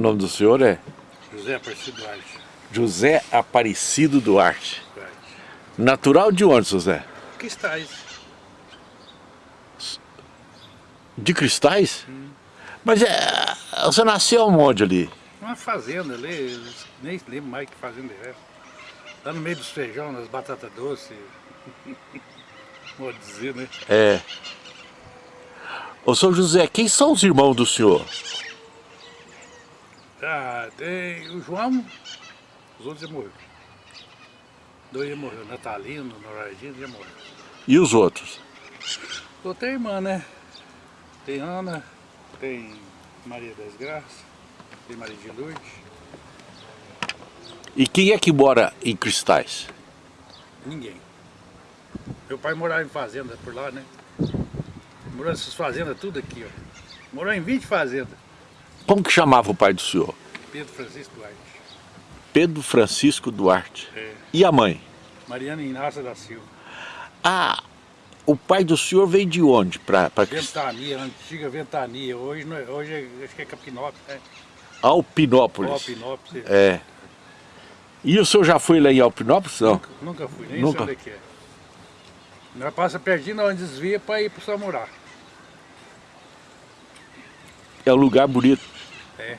O nome do senhor é? José Aparecido Duarte. José Aparecido Duarte. Duarte. Natural de onde, José? Cristais. De Cristais? Mas é, você nasceu onde ali? Uma fazenda ali, nem lembro mais que fazenda é. Lá no meio dos feijão, nas batatas doces. Vou dizer, né? É. Ô, seu José, quem são os irmãos do senhor? Tem o João, os outros já morreram. Dois já morreram, Natalino, Norardino já morreram. E os outros? Outra irmã, né? Tem Ana, tem Maria das Graças, tem Maria de Lourdes. E quem é que mora em Cristais? Ninguém. Meu pai morava em fazenda por lá, né? Morou nessas fazendas tudo aqui, ó. Morou em 20 fazendas. Como que chamava o pai do senhor? Pedro Francisco Duarte. Pedro Francisco Duarte. É. E a mãe? Mariana Inácia da Silva. Ah, o pai do senhor veio de onde? Pra, pra? Ventania, antiga Ventania. Hoje, é- hoje é- acho que é Capinópolis, né? Alpinópolis. Alpinópolis. É. E o senhor já foi lá em Alpinópolis? Não. Nunca, nunca fui, nem Nunca? sei onde é que é. Nós passa pertinho onde desvia para ir para o Samurá. É um lugar bonito. É.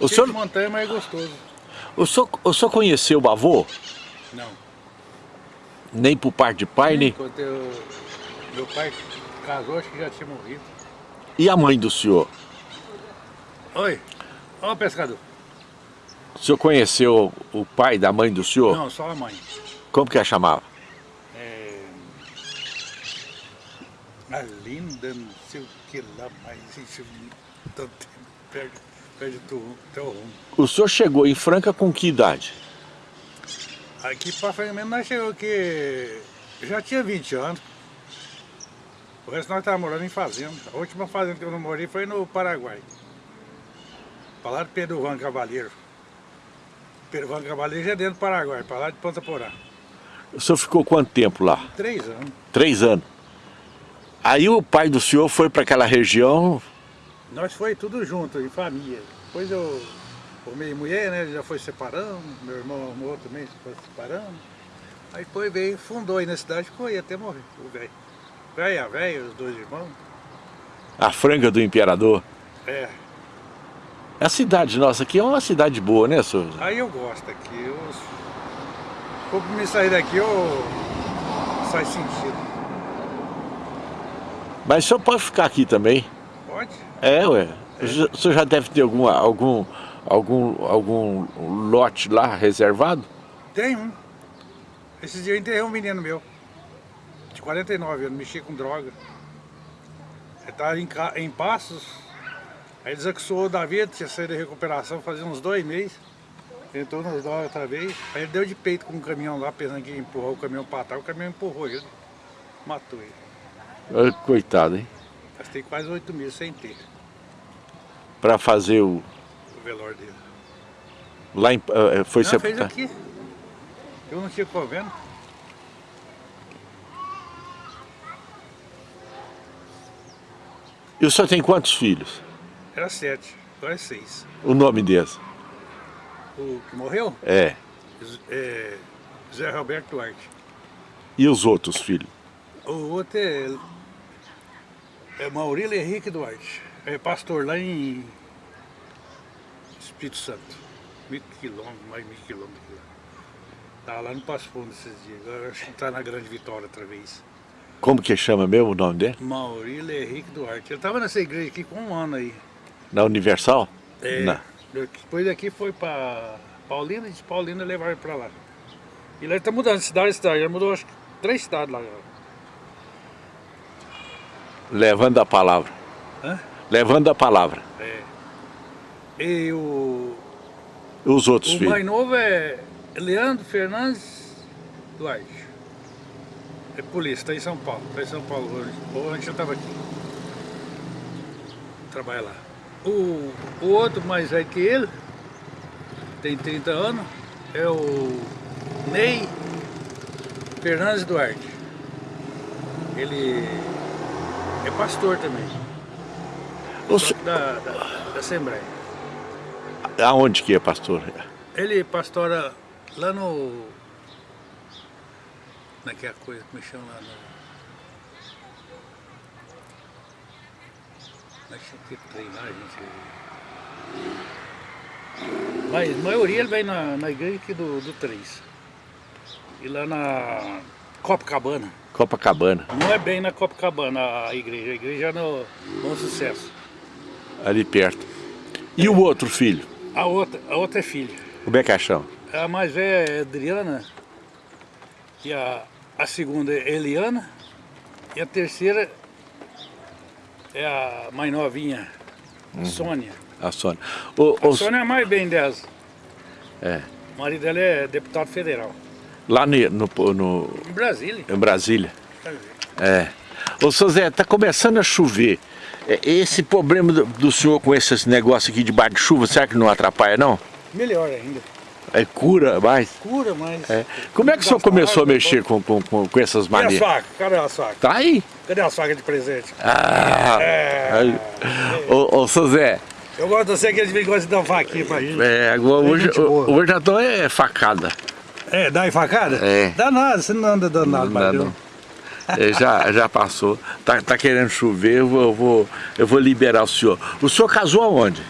O Cheio senhor, de montanha, mas é gostoso. o, senhor, o senhor conheceu o avô? Não. Nem por parte de pai, nem... Enquanto eu, meu pai casou, acho que já tinha morrido. E a mãe do senhor? Oi, ó o pescador. O senhor conheceu o pai da mãe do senhor? Não, só a mãe. Como que a chamava? É... A linda, não sei o que lá, mas isso tanto tempo perde, perde teu rumo. O senhor chegou em Franca com que idade? Aqui para frente mesmo nós chegou que já tinha 20 anos. O resto nós estávamos morando em fazenda. A última fazenda que eu não morei foi no Paraguai. Para lá de Pedro Van Cavaleiro. Pedro Van Cavaleiro já é dentro do Paraguai, para lá de Ponta Porã. O senhor ficou quanto tempo lá? Três anos. Três anos. Aí o pai do senhor foi para aquela região, Nós foi tudo junto, em família. Depois eu formei mulher, né? Já foi separando, meu irmão arrumou também, foi separando. Aí depois veio, fundou aí na cidade, ficou aí até morrer, o velho. Velho, a velha, os dois irmãos. a Franca do Imperador. É, A cidade nossa aqui é uma cidade boa, né, senhor? aí eu gosto aqui. Eu, se for me sair daqui, eu sai sentido. Mas o senhor pode ficar aqui também. É, ué. O senhor já deve ter alguma, algum, algum, algum lote lá reservado? Tem um. Esses dias eu enterrei um menino meu, de 49 anos, mexia com droga. Ele estava em, ca- em Passos, aí desaxou da vida, tinha saído da recuperação fazia uns dois meses. Entrou nas drogas outra vez, aí ele deu de peito com um caminhão lá, pensando que ia empurrar o caminhão para trás, o caminhão empurrou ele, matou ele. Coitado, hein? Gastei quase oito mil sem ter Para fazer o... o velório dele. Lá em, ah, foi Não, fez sepultar. aqui. Eu não tinha convênio. E o senhor tem quantos filhos? Era sete, agora é seis. O nome deles? O que morreu? É. É, Zé Roberto Duarte. E os outros filhos? O outro é, é Maurílio Henrique Duarte. É pastor lá em Espírito Santo. Mil quilômetros, mais mil quilômetros. lá. Tá lá no Passo Fundo esses dias. Agora acho que tá na Grande Vitória outra vez. Como que chama mesmo o nome dele? Maurílio Henrique Duarte. Ele tava nessa igreja aqui com um ano aí. Na Universal? É, Na- Depois daqui foi para Paulina e de Paulina levaram ele para lá. E lá ele tá mudando de cidade em cidade. Ele mudou acho que três cidades lá agora. Levando a palavra. Hã? Levando a palavra. É. E o, Os outros o filhos? mais novo é Leandro Fernandes Duarte. É polícia, está em São Paulo. Está em São Paulo hoje. Antes eu estava aqui. Trabalha lá. O, o outro mais velho que ele, tem 30 anos, é o Ney Fernandes Duarte. Ele é pastor também. O, Da, da, da Assembleia. Aonde que é, pastor? Ele pastora lá no... Naquela coisa que me chama lá no... Que treinar, gente. Mas a maioria ele vai na, na igreja aqui do, do 3. E lá na Copacabana. Copacabana. Não é bem na Copacabana a igreja, a igreja é no Bom Sucesso. Ali perto. E o outro filho? A outra, a outra é filha. Como é que é? A mais velha é Adriana. E a, a segunda é Eliana. E a terceira é a mais novinha, Sônia. A Sônia. O, A o- Sônia é a mais bem dessa. é, O marido dela é deputado federal. Lá ne- no, no, Em Brasília. em Brasília. É. Ô, seu Zé, tá começando a chover. É, Esse problema do, do senhor com esses negócios aqui debaixo de chuva, será que não atrapalha, não? Melhor ainda. É cura mais? Cura, mas... É. Como é que o senhor começou a mexer com, com, com, com essas Cadê a faca? Cadê a faca? Tá aí. Cadê a faca de presente? Ah, É. Ô, ô, seu Zé, Eu gosto de você que eles gostam de dar uma faquinha pra gente. é, agora, hoje, hoje já tô é facada. É, dá enfacada? É. Dá nada, você não anda dando nada, Não, não. É, já, já passou. Tá, tá querendo chover, eu vou, eu, vou, eu vou liberar o senhor. O senhor casou aonde?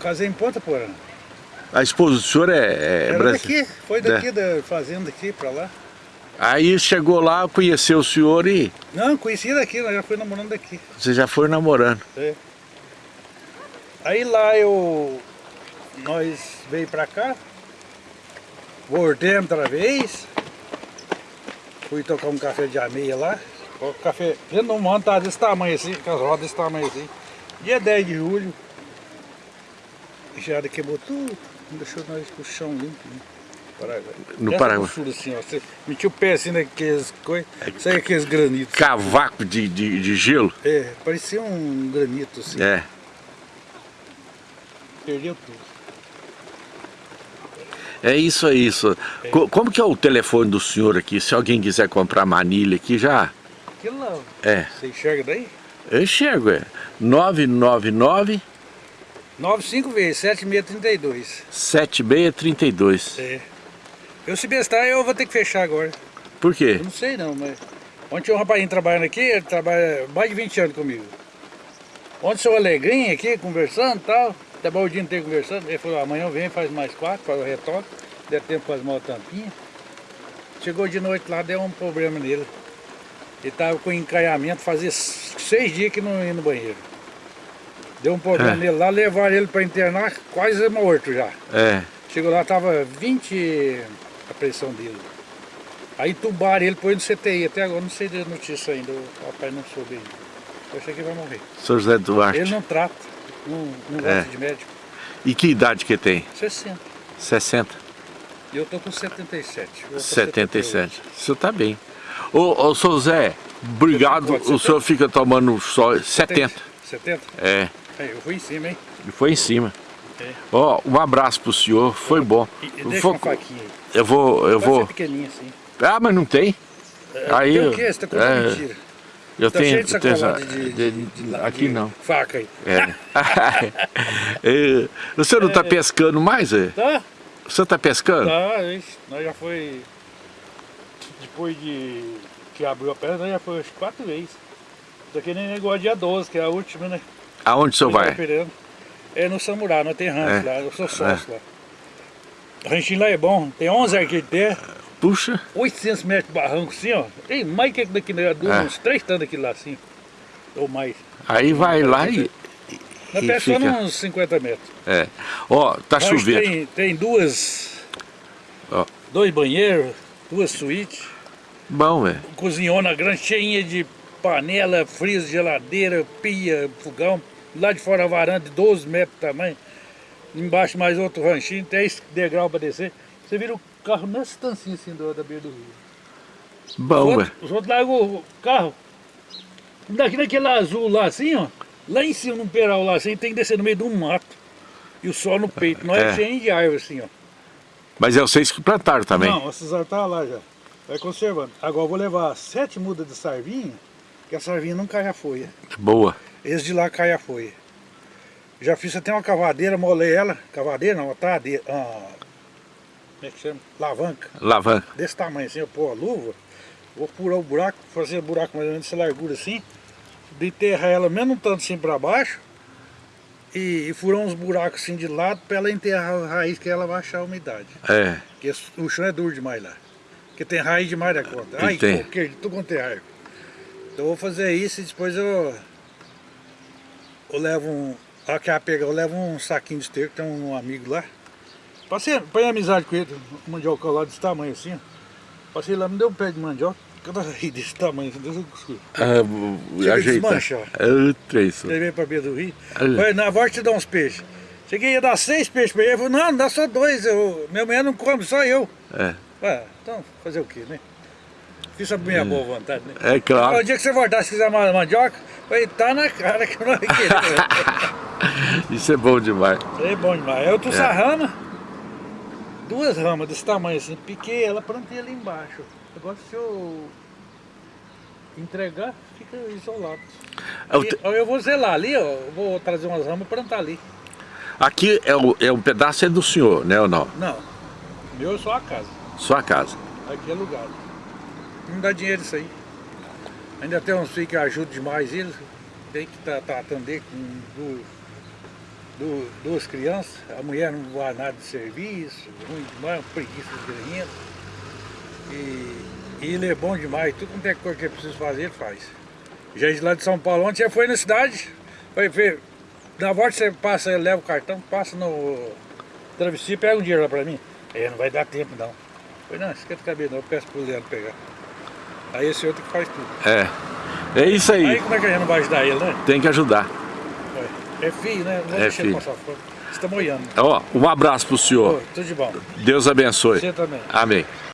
Casei em Ponta Porã. A esposa do senhor é, é Era brasi- daqui, foi daqui da fazenda aqui pra lá. Aí chegou lá, conheceu o senhor e Não, conheci daqui, já fui namorando daqui. você já foi namorando. É. Aí lá eu. Nós veio pra cá. Voltemos outra vez. Fui tocar um café de ameia lá. O café de um monte tá desse tamanho assim, com as rodas desse tamanho assim. Dia 10 de julho. Geada quebrou tudo. Não deixou nós com o chão limpo. né? Paraguai. No Dessa Paraguai. grossura assim, ó. Você metia o pé assim naqueles coisas. Sai aqueles granitos. Cavaco de, de, de gelo? É, parecia um granito assim. É. Perdeu tudo. É isso aí. Isso. Co- Como que é o telefone do senhor aqui? Se alguém quiser comprar manilha aqui, já... Aquilo lá, É. você enxerga daí? Eu enxergo, é. 999 95 vezes, 7632. 7632. É. Eu se bestar, eu vou ter que fechar agora. Por quê? Eu não sei não, mas... Ontem tinha um rapazinho trabalhando aqui, ele trabalha mais de 20 anos comigo. Ontem seu Alegrinho aqui, conversando e tal. Até bom o dia inteiro conversando. Ele falou, amanhã vem, faz mais quatro, faz o retoque. Der tempo faz uma tampinha. Chegou de noite lá, deu um problema nele. Ele tava com encaiamento, fazia seis dias que não ia no banheiro. Deu um problema É. nele lá, levaram ele para internar, quase morto já. É. Chegou lá, tava 20 a pressão dele. Aí tubaram ele, pôs no CTI. Até agora não sei da notícia ainda, o papai não soube ainda. Eu achei que vai morrer. Sr. José Duarte. Ele não trata, não, não É. gosta de médico. E que idade que tem? 60. 60? E eu tô com 77. eu tô 77. O senhor tá bem. Ô, ô Sr. Zé, obrigado. O senhor fica tomando só 70. 70? É. É, eu fui em cima, hein? Foi em cima. É. Ó, um abraço pro senhor, foi bom. E, Eu deixa vou- uma faquinha aí. Eu vou, eu Pode vou. ser pequenininha assim. Ah, mas não tem? É, Aí tem o quê? Você tá contando é. mentira. Eu Tá tenho. cheio tenho de, de- de- aqui não. Faca aí. É. É, o senhor não tá pescando mais, é? Tá? O senhor tá pescando? Tá, nós já foi. Depois de que abriu a perna, nós já foi quatro vezes. Isso aqui nem negócio dia 12, que é a última, né? Aonde o senhor vai? É no Samurai, nós tem rancho É. lá, eu sou sócio lá. O ranchinho lá é bom, tem 11 arqueiros de terra, Puxa. 800 metros de barranco assim, ó. Tem mais que daqui, né? É. uns três tantos aqui lá assim, ou mais. Aí vai lá e. Nós e pescamos fica. uns 50 metros. É. Ó, tá chovendo. Tem, tem duas, Ó. dois banheiros, duas suítes. Bom, é. cozinhona grande, cheinha de panela, freezer, geladeira, pia, fogão. Lá de fora a varanda de 12 metros de tamanho. Embaixo mais outro ranchinho, 10 degrau para descer. Você vira o carro nessa estancinha assim do, da beira do rio. Os Bom, é. outros, os outros largam o carro. Daqui naquele azul lá assim, ó. Lá em cima, num peral lá assim, tem que descer no meio de um mato. E o sol no peito. Não é, É. cheio de árvore assim, ó. Mas é vocês que plantaram também. Não, esses árvores tá lá já. Vai conservando. Agora eu vou levar sete mudas de sarvinha, que a sarvinha não cai a folha. Boa. Esse de lá cai a folha. Já fiz até uma cavadeira, molei ela. Cavadeira não, uma tradeira. Ah, como é que chama? Alavanca. Alavanca. Desse tamanho assim, eu pôr a luva. Vou furar o buraco, fazer o buraco mais ou menos dessa largura assim. De enterrar ela mesmo um tanto assim pra baixo. E, e furar uns buracos assim de lado pra ela enterrar a raiz que ela vai achar a umidade. É. Porque o chão é duro demais lá. Porque tem raiz demais da conta. Ai, tem. coqueiro, tudo quanto é raiz. Então eu vou fazer isso e depois eu. Eu levo um. A que ela pegar, eu levo um saquinho de esterco, tem um amigo lá. Passei, põe amizade com ele, um mandioca lá desse tamanho assim, ó. Passei lá, me deu um pé de mandioca, cada rio desse tamanho, assim, Deus eu. Ah, a ajeita. desmanchar. É, três. Levei pra beira do rio. Falei, na volta te dá uns peixes. Cheguei a dar seis peixes pra ele. Ele falou, não, dá só dois. Eu, minha mulher não come, só eu. É. Ué, então, fazer o quê, né? Fiz a minha boa vontade, né? É claro. O dia que você voltar, se quiser mais mandioca, falei, tá na cara que eu não vai querer. Isso é bom demais. é bom demais. Eu trouxe a rama, duas ramas desse tamanho assim, piquei ela, plantei ali embaixo. Agora se eu entregar, fica isolado. É o E, te- eu vou zelar ali, ó, eu vou trazer umas ramas e plantar ali. Aqui é, o, é um pedaço é do senhor, né ou não? Não, meu é só a casa, Sua casa. aqui é lugar. Não dá dinheiro isso aí. Ainda tem uns filhos que ajudam demais eles, tem que tá, tá, atender com du- du- duas crianças, a mulher não vai nada de serviço, ruim demais, preguiça desgranhenta. E, e ele é bom demais, tudo quanto é coisa que ele precisa fazer, ele faz. Já de lá de São Paulo, ontem você foi na cidade, foi ver, na volta você passa, leva o cartão, passa no travesti e pega um dinheiro lá pra mim. Aí não vai dar tempo não. Falei, não, esquenta a cabeça não, eu peço pro Leandro pegar. Aí esse outro que faz tudo. É. É isso aí. Aí como é que a gente não vai ajudar ele, né? Tem que ajudar. É filho, né? Não É filho. passar tá moiando. Ó, um abraço pro senhor. Ô, tudo de bom. Deus abençoe. Você também. Amém.